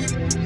Bye.